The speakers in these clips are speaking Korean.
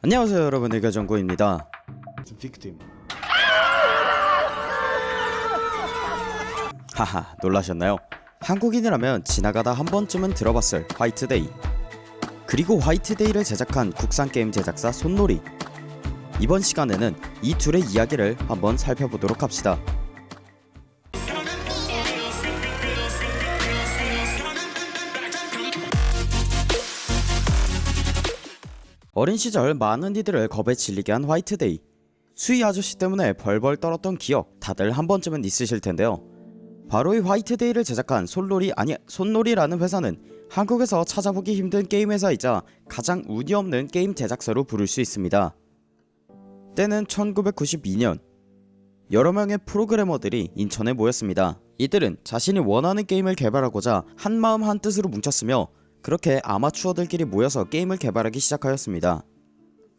안녕하세요 여러분. 의가정구입니다. 하하 놀라셨나요? 한국인이라면 지나가다 한 번쯤은 들어봤을 화이트데이. 그리고 화이트데이를 제작한 국산 게임 제작사 손놀이. 이번 시간에는 이 둘의 이야기를 한번 살펴보도록 합시다 어린 시절 많은 이들을 겁에 질리게 한 화이트데이. 수희 아저씨 때문에 벌벌 떨었던 기억 다들 한 번쯤은 있으실 텐데요. 바로 이 화이트데이를 제작한 솔로리 아니 손노리라는 회사는 한국에서 찾아보기 힘든 게임 회사이자 가장 운이 없는 게임 제작사로 부를 수 있습니다. 때는 1992년. 여러 명의 프로그래머들이 인천에 모였습니다. 이들은 자신이 원하는 게임을 개발하고자 한마음 한뜻으로 뭉쳤으며 그렇게 아마추어들끼리 모여서 게임을 개발하기 시작하였습니다.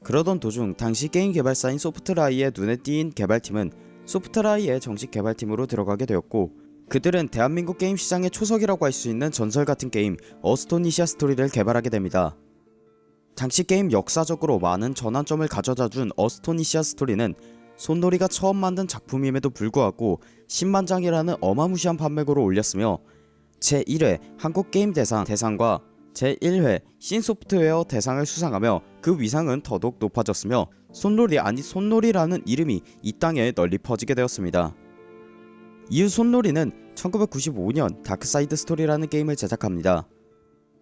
그러던 도중 당시 게임 개발사인 소프트라이의 눈에 띄인 개발팀은 소프트라이의 정식 개발팀으로 들어가게 되었고 그들은 대한민국 게임 시장의 초석이라고 할 수 있는 전설 같은 게임 어스토니시아 스토리를 개발하게 됩니다. 당시 게임 역사적으로 많은 전환점을 가져다 준 어스토니시아 스토리는 손노리가 처음 만든 작품임에도 불구하고 10만 장이라는 어마무시한 판매고를 올렸으며 제1회 한국게임대상 대상과 제1회 신소프트웨어 대상을 수상하며 그 위상은 더더욱 높아졌으며 손놀이 아니 손노리라는 이름이 이 땅에 널리 퍼지게 되었습니다. 이후 손노리는 1995년 다크사이드 스토리라는 게임을 제작합니다.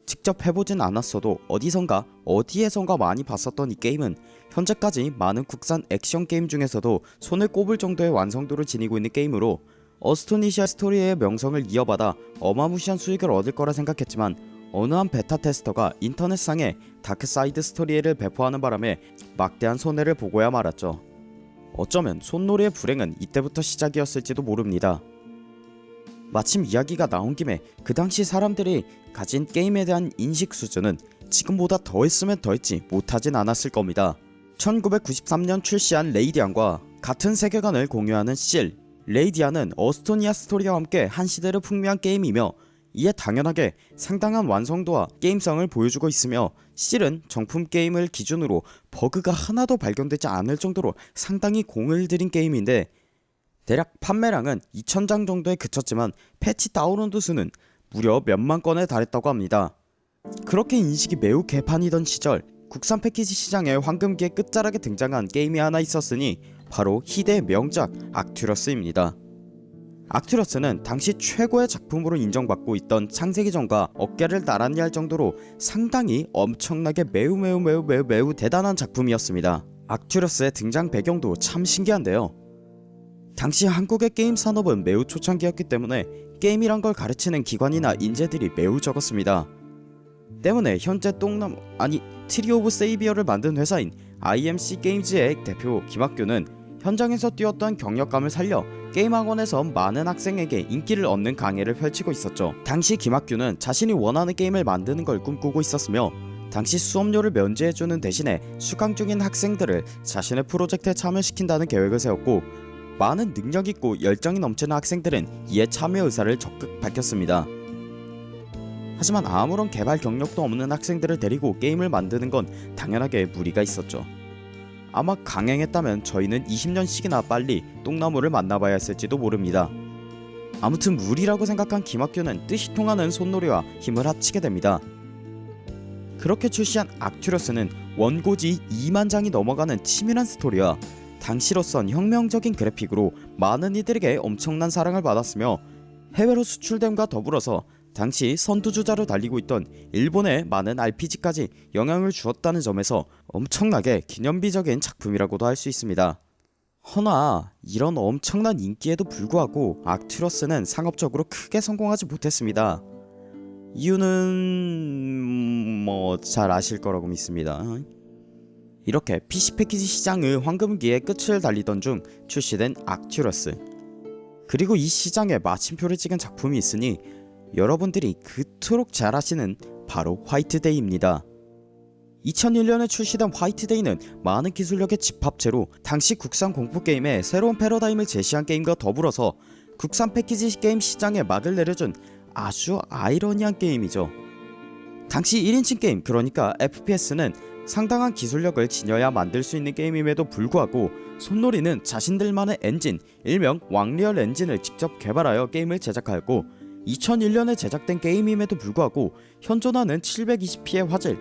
직접 해보진 않았어도 어디선가 어디에선가 많이 봤었던 이 게임은 현재까지 많은 국산 액션 게임 중에서도 손을 꼽을 정도의 완성도를 지니고 있는 게임으로 어스토니시아 스토리의 명성을 이어받아 어마무시한 수익을 얻을 거라 생각했지만 어느 한 베타 테스터가 인터넷상에 다크사이드 스토리를 배포하는 바람에 막대한 손해를 보고야 말았죠. 어쩌면 손노리의 불행은 이때부터 시작이었을지도 모릅니다. 마침 이야기가 나온 김에 그 당시 사람들이 가진 게임에 대한 인식 수준은 지금보다 더했으면 더했지 못하진 않았을 겁니다. 1993년 출시한 레이디안과 같은 세계관을 공유하는 실, 레이디안은 어스토니시아 스토리와 함께 한 시대를 풍미한 게임이며 이에 당연하게 상당한 완성도와 게임성을 보여주고 있으며 실은 정품 게임을 기준으로 버그가 하나도 발견되지 않을 정도로 상당히 공을 들인 게임인데 대략 판매량은 2000장 정도에 그쳤지만 패치 다운로드 수는 무려 몇만 건에 달했다고 합니다. 그렇게 인식이 매우 개판이던 시절 국산 패키지 시장에 황금기의 끝자락에 등장한 게임이 하나 있었으니 바로 희대의 명작 악튜러스입니다. 악튜러스는 당시 최고의 작품으로 인정받고 있던 창세기전과 어깨를 나란히 할 정도로 상당히 엄청나게 매우 매우 매우 매우 매우 대단한 작품이었습니다. 악튜러스의 등장 배경도 참 신기한데요. 당시 한국의 게임 산업은 매우 초창기였기 때문에 게임이란 걸 가르치는 기관이나 인재들이 매우 적었습니다. 때문에 현재 똥남 아니 트리 오브 세이비어를 만든 회사인 IMC 게임즈의 대표 김학규는 현장에서 뛰었던 경력감을 살려 게임 학원에서 많은 학생에게 인기를 얻는 강의를 펼치고 있었죠. 당시 김학규는 자신이 원하는 게임을 만드는 걸 꿈꾸고 있었으며 당시 수업료를 면제해주는 대신에 수강 중인 학생들을 자신의 프로젝트에 참여시킨다는 계획을 세웠고 많은 능력있고 열정이 넘치는 학생들은 이에 참여 의사를 적극 밝혔습니다. 하지만 아무런 개발 경력도 없는 학생들을 데리고 게임을 만드는 건 당연하게 무리가 있었죠. 아마 강행했다면 저희는 20년씩이나 빨리 똥나무를 만나봐야 했을지도 모릅니다. 아무튼 무리라고 생각한 김학규는 뜻이 통하는 손놀이와 힘을 합치게 됩니다. 그렇게 출시한 악튜러스는 원고지 2만 장이 넘어가는 치밀한 스토리와 당시로선 혁명적인 그래픽으로 많은 이들에게 엄청난 사랑을 받았으며 해외로 수출됨과 더불어서 당시 선두주자로 달리고 있던 일본의 많은 RPG까지 영향을 주었다는 점에서 엄청나게 기념비적인 작품이라고도 할 수 있습니다. 허나 이런 엄청난 인기에도 불구하고 악튜러스는 상업적으로 크게 성공하지 못했습니다. 이유는 뭐 잘 아실 거라고 믿습니다. 이렇게 PC 패키지 시장의 황금기의 끝을 달리던 중 출시된 악튜러스 그리고 이 시장에 마침표를 찍은 작품이 있으니 여러분들이 그토록 잘 아시는 바로 화이트데이입니다. 2001년에 출시된 화이트데이는 많은 기술력의 집합체로 당시 국산 공포게임의 새로운 패러다임을 제시한 게임과 더불어서 국산 패키지 게임 시장에 막을 내려준 아주 아이러니한 게임이죠. 당시 1인칭 게임 그러니까 FPS는 상당한 기술력을 지녀야 만들 수 있는 게임임에도 불구하고 손놀이는 자신들만의 엔진 일명 왕리얼 엔진을 직접 개발하여 게임을 제작하였고 2001년에 제작된 게임임에도 불구하고 현존하는 720p의 화질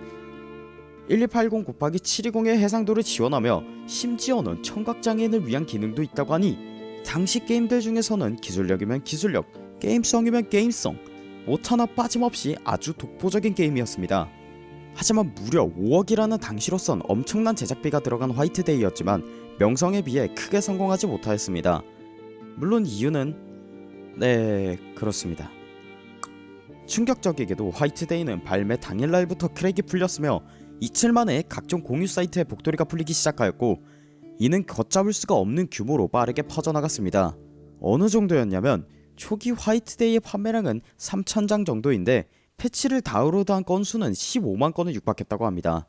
1280 곱하기 720의 해상도를 지원하며 심지어는 청각장애인을 위한 기능도 있다고 하니 당시 게임들 중에서는 기술력이면 기술력 게임성이면 게임성 못 하나 빠짐없이 아주 독보적인 게임이었습니다. 하지만 무려 5억이라는 당시로선 엄청난 제작비가 들어간 화이트데이였지만 명성에 비해 크게 성공하지 못하였습니다. 물론 이유는 네 그렇습니다 충격적이게도 화이트데이는 발매 당일날부터 크랙이 풀렸으며 이틀 만에 각종 공유 사이트에 복도리가 풀리기 시작하였고 이는 걷잡을 수가 없는 규모로 빠르게 퍼져나갔습니다. 어느 정도였냐면 초기 화이트데이의 판매량은 3,000장 정도인데 패치를 다운로드한 건수는 15만 건을 육박했다고 합니다.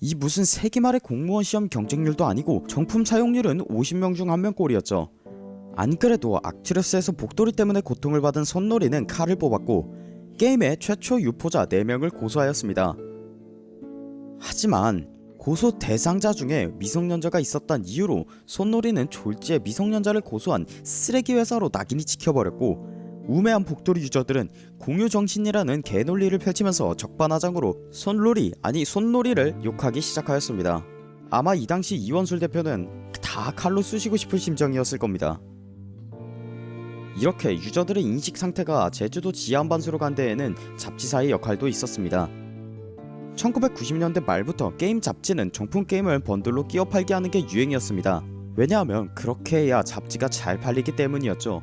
이 무슨 세기말의 공무원 시험 경쟁률도 아니고 정품 사용률은 50명 중 1명 꼴이었죠. 안 그래도 악튜러스에서 복도리 때문에 고통을 받은 손놀이는 칼을 뽑았고 게임의 최초 유포자 4명을 고소하였습니다. 하지만 고소 대상자 중에 미성년자가 있었던 이유로 손놀이는 졸지에 미성년자를 고소한 쓰레기 회사로 낙인이 찍혀버렸고 우매한 복돌이 유저들은 공유정신이라는 개논리를 펼치면서 적반하장으로 손놀이 아니 손놀이를 욕하기 시작하였습니다. 아마 이 당시 이원술 대표는 다 칼로 쑤시고 싶을 심정이었을 겁니다. 이렇게 유저들의 인식 상태가 제주도 지하반수로 간 데에는 잡지사의 역할도 있었습니다. 1990년대 말부터 게임 잡지는 정품 게임을 번들로 끼어 팔게 하는 게 유행이었습니다. 왜냐하면 그렇게 해야 잡지가 잘 팔리기 때문이었죠.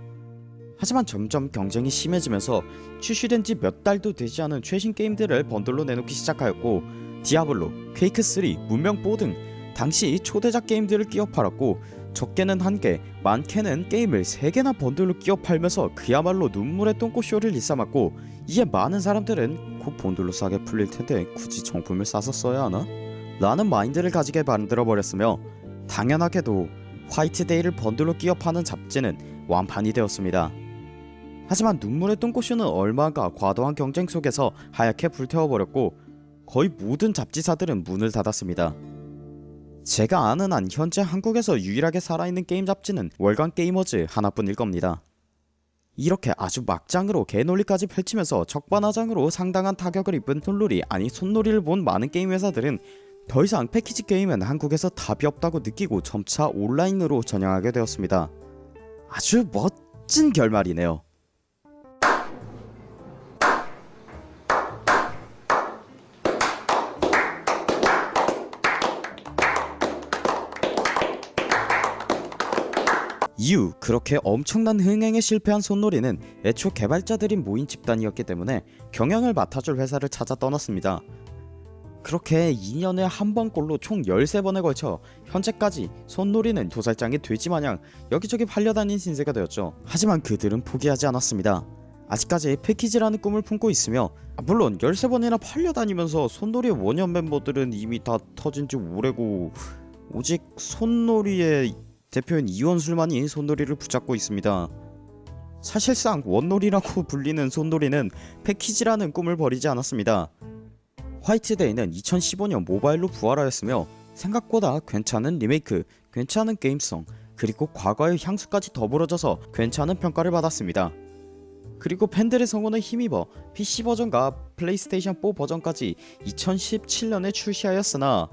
하지만 점점 경쟁이 심해지면서 출시된 지 몇 달도 되지 않은 최신 게임들을 번들로 내놓기 시작하였고 디아블로, 퀘이크3, 문명4 등 당시 초대작 게임들을 끼어 팔았고 적게는 한개 많게는 게임을 3개나 번들로 끼어 팔면서 그야말로 눈물의 똥꼬쇼를 일삼았고 이에 많은 사람들은 곧 번들로 싸게 풀릴텐데 굳이 정품을 사서 써야 하나? 라는 마인드를 가지게 만들어버렸으며 당연하게도 화이트데이를 번들로 끼어 파는 잡지는 완판이 되었습니다. 하지만 눈물의 똥꼬쇼는 얼마 안 가 과도한 경쟁 속에서 하얗게 불태워버렸고 거의 모든 잡지사들은 문을 닫았습니다. 제가 아는 한 현재 한국에서 유일하게 살아있는 게임 잡지는 월간 게이머즈 하나뿐일 겁니다. 이렇게 아주 막장으로 개논리까지 펼치면서 적반하장으로 상당한 타격을 입은 손놀이 아니 손놀이를 본 많은 게임 회사들은 더 이상 패키지 게임은 한국에서 답이 없다고 느끼고 점차 온라인으로 전향하게 되었습니다. 아주 멋진 결말이네요. 이후 그렇게 엄청난 흥행에 실패한 손놀이는 애초 개발자들이 모인 집단이었기 때문에 경영을 맡아줄 회사를 찾아 떠났습니다. 그렇게 2년에 한 번꼴로 총 13번에 걸쳐 현재까지 손놀이는 도살장이 돼지마냥 여기저기 팔려다닌 신세가 되었죠. 하지만 그들은 포기하지 않았습니다. 아직까지 패키지라는 꿈을 품고 있으며 물론 13번이나 팔려다니면서 손놀이의 원년 멤버들은 이미 다 터진지 오래고 오직 손노리의 대표인 이원술만이 손노리를 붙잡고 있습니다. 사실상 원노리라고 불리는 손노리는 패키지라는 꿈을 버리지 않았습니다. 화이트데이는 2015년 모바일로 부활하였으며 생각보다 괜찮은 리메이크, 괜찮은 게임성, 그리고 과거의 향수까지 더불어져서 괜찮은 평가를 받았습니다. 그리고 팬들의 성원에 힘입어 PC 버전과 플레이스테이션 4 버전까지 2017년에 출시하였으나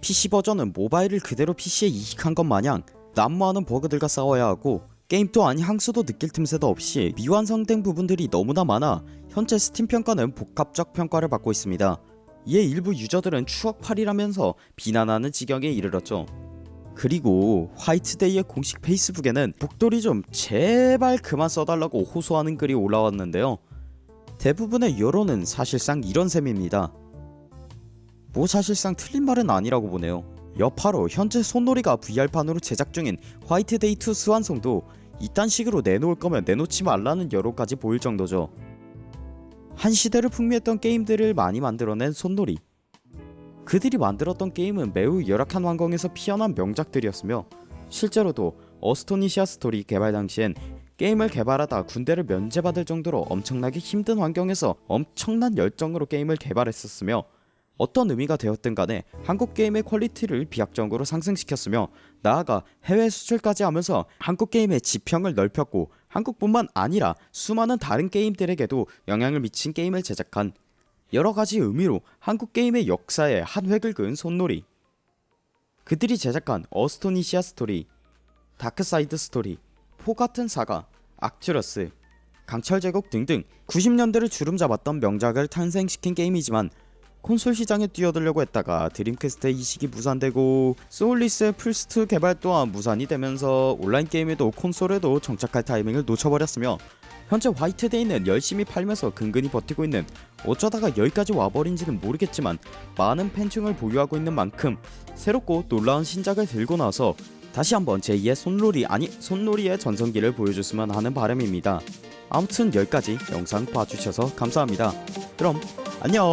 PC 버전은 모바일을 그대로 PC에 이식한 것 마냥 난무하는 버그들과 싸워야 하고 게임 또한 향수도 느낄 틈새도 없이 미완성된 부분들이 너무나 많아 현재 스팀 평가는 복합적 평가를 받고 있습니다. 이에 일부 유저들은 추억팔이라면서 비난하는 지경에 이르렀죠. 그리고 화이트데이의 공식 페이스북에는 복돌이 좀 제발 그만 써달라고 호소하는 글이 올라왔는데요. 대부분의 여론은 사실상 이런 셈입니다. 뭐 사실상 틀린 말은 아니라고 보네요. 여파로 현재 손놀이가 VR판으로 제작 중인 화이트데이2 스완송도 이딴 식으로 내놓을 거면 내놓지 말라는 여론까지 보일 정도죠. 한 시대를 풍미했던 게임들을 많이 만들어낸 손놀이 그들이 만들었던 게임은 매우 열악한 환경에서 피어난 명작들이었으며 실제로도 어스토니시아 스토리 개발 당시엔 게임을 개발하다 군대를 면제받을 정도로 엄청나게 힘든 환경에서 엄청난 열정으로 게임을 개발했었으며 어떤 의미가 되었든 간에 한국 게임의 퀄리티를 비약적으로 상승시켰으며 나아가 해외 수출까지 하면서 한국 게임의 지평을 넓혔고 한국뿐만 아니라 수많은 다른 게임들에게도 영향을 미친 게임을 제작한 여러 가지 의미로 한국 게임의 역사에 한 획을 그은 손노리. 그들이 제작한 어스토니시아 스토리, 다크사이드 스토리, 포가튼 사가, 악튜러스, 강철 제국 등등 90년대를 주름잡았던 명작을 탄생시킨 게임이지만 콘솔 시장에 뛰어들려고 했다가 드림캐스트 이식이 무산되고 소울리스의 플스2 개발 또한 무산이 되면서 온라인 게임에도 콘솔에도 정착할 타이밍을 놓쳐버렸으며 현재 화이트데이는 열심히 팔면서 근근히 버티고 있는 어쩌다가 여기까지 와버린지는 모르겠지만 많은 팬층을 보유하고 있는 만큼 새롭고 놀라운 신작을 들고 나서 다시 한번 제2의 손놀이 아니 손놀이의 전성기를 보여줬으면 하는 바람입니다. 아무튼 여기까지 영상 봐주셔서 감사합니다. 그럼 안녕